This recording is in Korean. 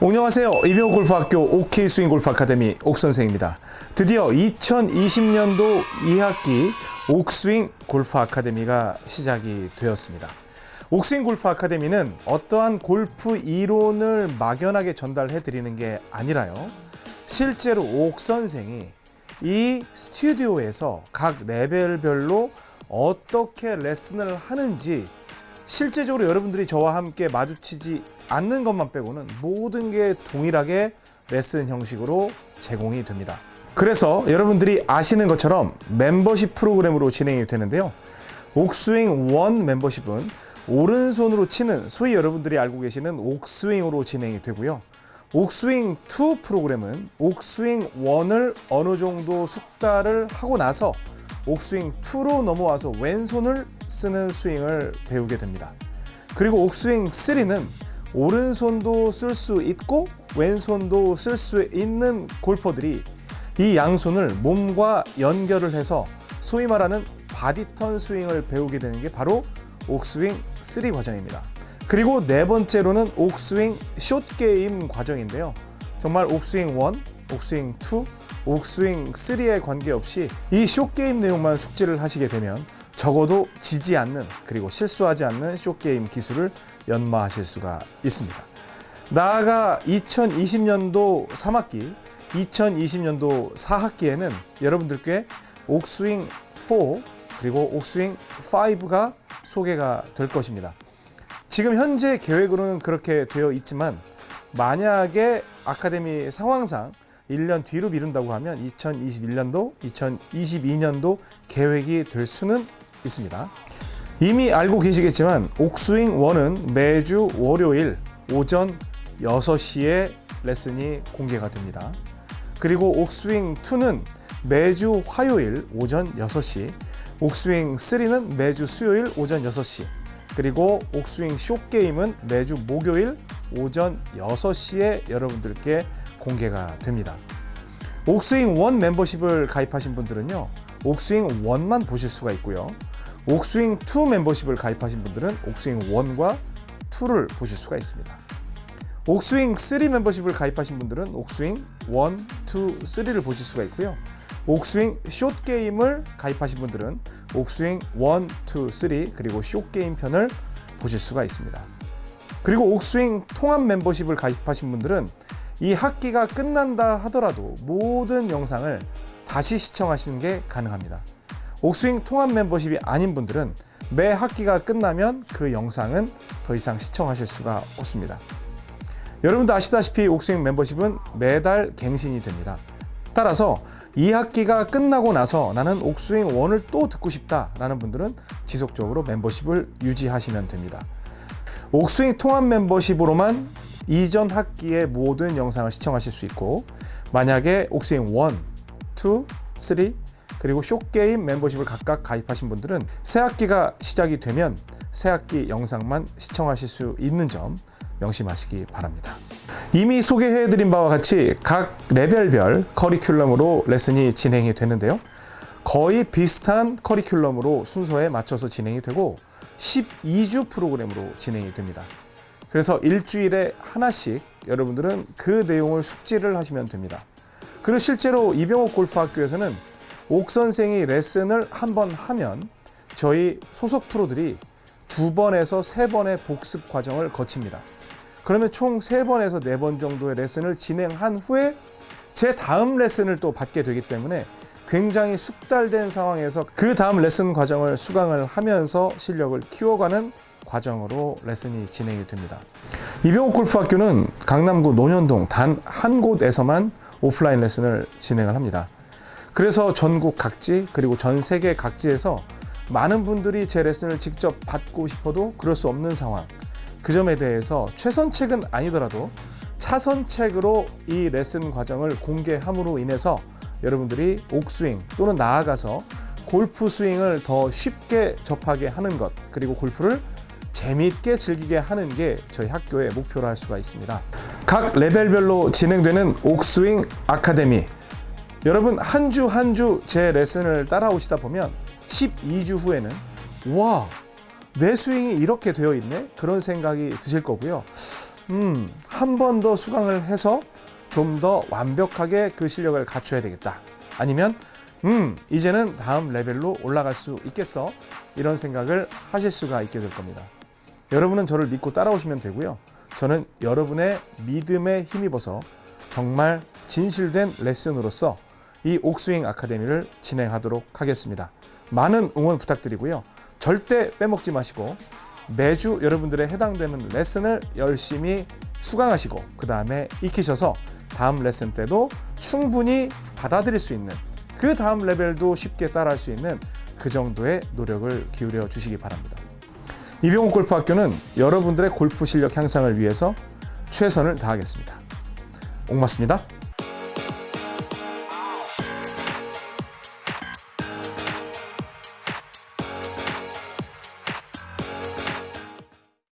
안녕하세요. 이병호 골프학교 OK 스윙 골프 아카데미 옥선생입니다. 드디어 2020년도 2학기 옥스윙 골프 아카데미가 시작이 되었습니다. 옥스윙 골프 아카데미는 어떠한 골프 이론을 막연하게 전달해 드리는 게 아니라요. 실제로 옥 선생이 이 스튜디오에서 각 레벨별로 어떻게 레슨을 하는지 실제적으로 여러분들이 저와 함께 마주치지 않는 것만 빼고는 모든 게 동일하게 레슨 형식으로 제공이 됩니다. 그래서 여러분들이 아시는 것처럼 멤버십 프로그램으로 진행이 되는데요. 옥스윙 원 멤버십은 오른손으로 치는 소위 여러분들이 알고 계시는 옥스윙으로 진행이 되고요. 옥스윙 2 프로그램은 옥스윙 1을 어느 정도 숙달을 하고 나서 옥스윙 2로 넘어와서 왼손을 쓰는 스윙을 배우게 됩니다. 그리고 옥스윙 3는 오른손도 쓸 수 있고 왼손도 쓸 수 있는 골퍼들이 이 양손을 몸과 연결을 해서 소위 말하는 body turn 스윙을 배우게 되는 게 바로 옥스윙 3 과정입니다. 그리고 네 번째로는 옥스윙 short game 과정인데요. 정말 옥스윙 1, 옥스윙 2, 옥스윙 3에 관계없이 이 숏 게임 내용만 숙지를 하시게 되면 적어도 지지 않는 그리고 실수하지 않는 숏 게임 기술을 연마하실 수가 있습니다. 나아가 2020년도 3학기, 2020년도 4학기에는 여러분들께 옥스윙 4 그리고 옥스윙 5가 소개가 될 것입니다. 지금 현재 계획으로는 그렇게 되어 있지만 만약에 아카데미 상황상 1년 뒤로 미룬다고 하면 2021년도, 2022년도 계획이 될 수는 있습니다. 이미 알고 계시겠지만 옥스윙 1은 매주 월요일 오전 6시에 레슨이 공개가 됩니다. 그리고 옥스윙 2는 매주 화요일 오전 6시, 옥스윙 3는 매주 수요일 오전 6시, 그리고 옥스윙 쇼게임은 매주 목요일 오전 6시에 여러분들께 공개가 됩니다. 옥스윙 1 멤버십을 가입하신 분들은요. 옥스윙 1만 보실 수가 있고요. 옥스윙 2 멤버십을 가입하신 분들은 옥스윙 1과 2를 보실 수가 있습니다. 옥스윙 3 멤버십을 가입하신 분들은 옥스윙 1, 2, 3를 보실 수가 있고요. 옥스윙 숏 게임을 가입하신 분들은 옥스윙 1, 2, 3 그리고 숏 게임 편을 보실 수가 있습니다. 그리고 옥스윙 통합 멤버십을 가입하신 분들은 이 학기가 끝난다 하더라도 모든 영상을 다시 시청하시는 게 가능합니다. 옥스윙 통합 멤버십이 아닌 분들은 매 학기가 끝나면 그 영상은 더 이상 시청하실 수가 없습니다. 여러분도 아시다시피 옥스윙 멤버십은 매달 갱신이 됩니다. 따라서 이 학기가 끝나고 나서 나는 옥스윙 1을 또 듣고 싶다라는 분들은 지속적으로 membership을 유지하시면 됩니다. 옥스윙 통합 멤버십으로만 이전 학기의 모든 영상을 시청하실 수 있고 만약에 옥스윙 1, 2, 3 그리고 쇼게임 멤버십을 각각 가입하신 분들은 새 학기가 시작이 되면 새 학기 영상만 시청하실 수 있는 점 명심하시기 바랍니다. 이미 소개해드린 바와 같이 각 레벨별 커리큘럼으로 레슨이 진행이 되는데요. 거의 비슷한 커리큘럼으로 순서에 맞춰서 진행이 되고 12주 프로그램으로 진행이 됩니다. 그래서 일주일에 하나씩 여러분들은 그 내용을 숙지를 하시면 됩니다. 그리고 실제로 이병옥 골프학교에서는 옥 선생이 레슨을 한 번 하면 저희 소속 프로들이 두 번에서 세 번의 복습 과정을 거칩니다. 그러면 총 세 번에서 네 번 정도의 레슨을 진행한 후에 제 다음 레슨을 또 받게 되기 때문에 굉장히 숙달된 상황에서 그 다음 레슨 과정을 수강을 하면서 실력을 키워가는 과정으로 레슨이 진행이 됩니다. 이병옥 골프학교는 강남구 논현동 단 한 곳에서만 오프라인 레슨을 진행을 합니다. 그래서 전국 각지 그리고 전 세계 각지에서 많은 분들이 제 레슨을 직접 받고 싶어도 그럴 수 없는 상황. 그 점에 대해서 최선책은 아니더라도 차선책으로 이 레슨 과정을 공개함으로 인해서 여러분들이 옥스윙 또는 나아가서 골프 스윙을 더 쉽게 접하게 하는 것 그리고 골프를 재미있게 즐기게 하는 게 저희 학교의 목표로 할 수가 있습니다. 각 레벨별로 진행되는 옥스윙 아카데미 여러분 한 주 한 주 제 레슨을 따라오시다 보면 12주 후에는 와, 내 스윙이 이렇게 되어 있네? 그런 생각이 드실 거고요. 음, 한 번 더 수강을 해서 좀 더 완벽하게 그 실력을 갖춰야 되겠다. 아니면 음, 이제는 다음 레벨로 올라갈 수 있겠어. 이런 생각을 하실 수가 있게 될 겁니다. 여러분은 저를 믿고 따라오시면 되고요. 저는 여러분의 믿음에 힘입어서 정말 진실된 레슨으로서 이 옥스윙 아카데미를 진행하도록 하겠습니다. 많은 응원 부탁드리고요. 절대 빼먹지 마시고 매주 여러분들의 해당되는 레슨을 열심히 수강하시고 그 다음에 익히셔서 다음 레슨 때도 충분히 받아들일 수 있는 그 다음 레벨도 쉽게 따라할 수 있는 그 정도의 노력을 기울여 주시기 바랍니다. 이병옥 골프학교는 여러분들의 골프 실력 향상을 위해서 최선을 다하겠습니다. 옥맞습니다.